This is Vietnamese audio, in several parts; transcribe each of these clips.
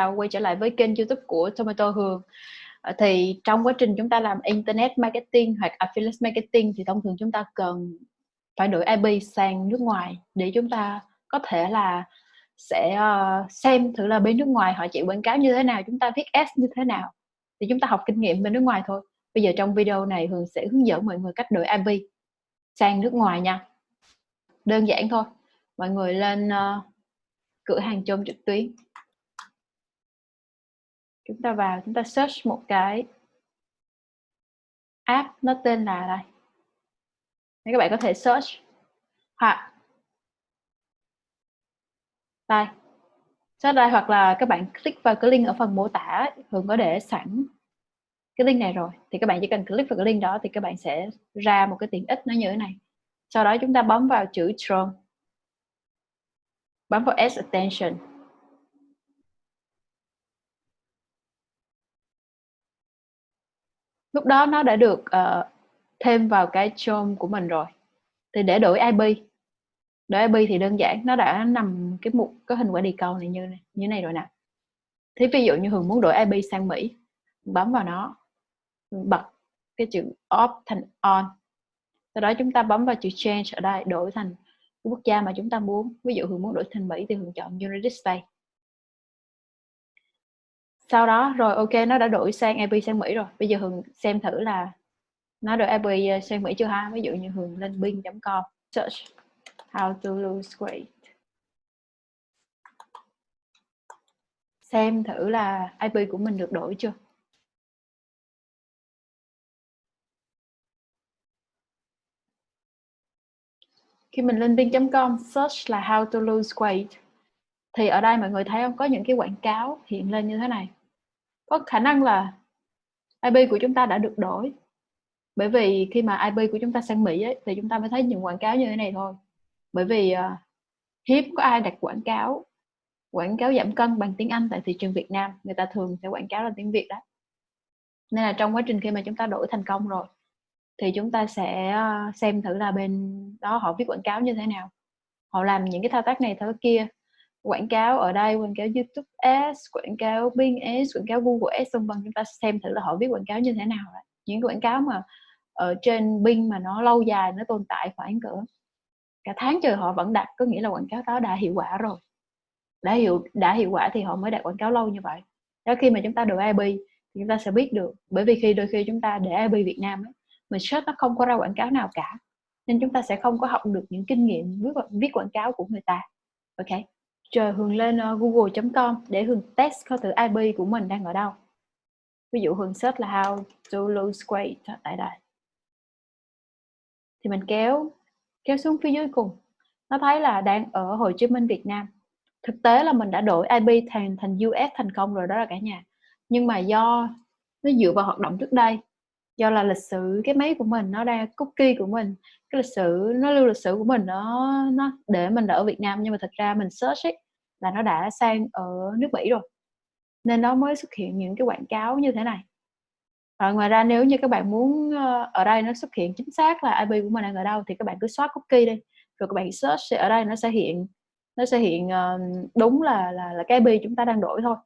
chào quay trở lại với kênh youtube của Tomato Hường. Ờ, thì trong quá trình chúng ta làm internet marketing hoặc affiliate marketing thì thông thường chúng ta cần phải đổi IP sang nước ngoài để chúng ta có thể là sẽ ờ, xem thử là bên nước ngoài họ chạy quảng cáo như thế nào chúng ta viết S như thế nào. Thì chúng ta học kinh nghiệm bên nước ngoài thôi. Bây giờ trong video này Hường sẽ hướng dẫn mọi người cách đổi IP sang nước ngoài nha. Đơn giản thôi. Mọi người lên uh, cửa hàng chôm trực tuyến chúng ta vào, chúng ta search một cái app nó tên là đây. Các bạn có thể search. Hoặc, đây. Search đây hoặc là các bạn click vào cái link ở phần mô tả, thường có để sẵn cái link này rồi. Thì các bạn chỉ cần click vào cái link đó thì các bạn sẽ ra một cái tiện ích nó như thế này. Sau đó chúng ta bấm vào chữ Chrome. Bấm vào S Attention. Lúc đó nó đã được uh, thêm vào cái chom của mình rồi. Thì để đổi IP đổi IP thì đơn giản nó đã nằm cái mục có hình quả đi câu này như này như này rồi nè. Thế ví dụ như Hường muốn đổi IP sang Mỹ bấm vào nó bật cái chữ off thành on. Sau đó chúng ta bấm vào chữ change ở đây đổi thành quốc gia mà chúng ta muốn. Ví dụ Hường muốn đổi thành Mỹ thì Hường chọn United States sau đó, rồi ok, nó đã đổi sang IP sang Mỹ rồi. Bây giờ Hường xem thử là nó đổi IP ờ, sang Mỹ chưa ha? Ví dụ như Hường lên bing.com search how to lose weight. Xem thử là IP của mình được đổi chưa? Khi mình lên bing.com search là how to lose weight. Thì ở đây mọi người thấy không? Có những cái quảng cáo hiện lên như thế này có khả năng là IP của chúng ta đã được đổi. Bởi vì khi mà IP của chúng ta sang Mỹ ấy, thì chúng ta mới thấy những quảng cáo như thế này thôi. Bởi vì ờ, uh, hiếm có ai đặt quảng cáo quảng cáo giảm cân bằng tiếng Anh tại thị trường Việt Nam người ta thường sẽ quảng cáo là tiếng Việt đó. Nên là trong quá trình khi mà chúng ta đổi thành công rồi thì chúng ta sẽ ờ, xem thử là bên đó họ viết quảng cáo như thế nào. Họ làm những cái thao tác này thao tác kia quảng cáo ở đây quảng cáo YouTube Ads quảng cáo Bing Ads quảng cáo Google Ads vân vân chúng ta xem thử là họ viết quảng cáo như thế nào đấy. những quảng cáo mà ở trên Bing mà nó lâu dài nó tồn tại khoảng cỡ cả tháng trời họ vẫn đặt có nghĩa là quảng cáo đó đã hiệu quả rồi đã hiệu đã hiệu quả thì họ mới đặt quảng cáo lâu như vậy đó khi mà chúng ta đổi IP thì chúng ta sẽ biết được bởi vì khi đôi khi chúng ta để IP Việt Nam ấy, mình search nó không có ra quảng cáo nào cả nên chúng ta sẽ không có học được những kinh nghiệm viết, viết quảng cáo của người ta ok chờ Hường lên ờ, uh, google.com để Hường test coi thử IP của mình đang ở đâu. Ví dụ Hường search là how to lose weight tại đây thì mình kéo kéo xuống phía dưới cùng. Nó thấy là đang ở Hồ Chí Minh Việt Nam. Thực tế là mình đã đổi IP thành thành US thành công rồi đó là cả nhà. Nhưng mà do nó dựa vào hoạt động trước đây do là lịch sử cái máy của mình nó đang cookie của mình. Cái lịch sử nó lưu lịch sử của mình nó nó để mình ở Việt Nam nhưng mà thật ra mình search ấy, là nó đã sang ở nước Mỹ rồi. Nên nó mới xuất hiện những cái quảng cáo như thế này. Và ngoài ra nếu như các bạn muốn ờ, ở đây nó xuất hiện chính xác là IP của mình đang ở đâu thì các bạn cứ xóa cookie đi. Rồi các bạn search ở đây nó sẽ hiện nó sẽ hiện ờ, đúng là là là cái IP chúng ta đang đổi thôi.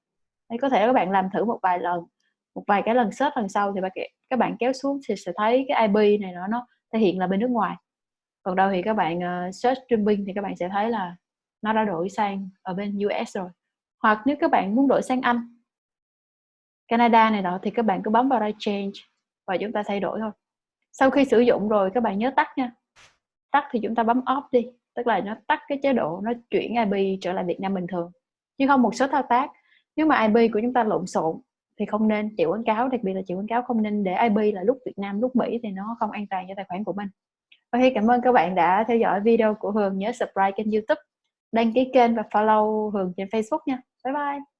Đấy, có thể các bạn làm thử một vài lần một vài cái lần search lần sau thì các bạn kéo xuống thì sẽ thấy cái IP này nó nó thể hiện là bên nước ngoài. Còn đâu thì các bạn uh, search streaming thì các bạn sẽ thấy là nó đã đổi sang ở bên US rồi. Hoặc nếu các bạn muốn đổi sang Anh Canada này đó thì các bạn cứ bấm vào đây change và chúng ta thay đổi thôi. Sau khi sử dụng rồi các bạn nhớ tắt nha. Tắt thì chúng ta bấm off đi tức là nó tắt cái chế độ nó chuyển IP trở lại Việt Nam bình thường. Chứ không một số thao tác. Nếu mà IP của chúng ta lộn xộn thì không nên chịu quảng cáo, đặc biệt là chịu quảng cáo không nên để IP là lúc Việt Nam, lúc Mỹ thì nó không an toàn cho tài khoản của mình. Ok cảm ơn các bạn đã theo dõi video của Hường nhớ subscribe kênh YouTube, đăng ký kênh và follow Hường trên Facebook nha. Bye bye!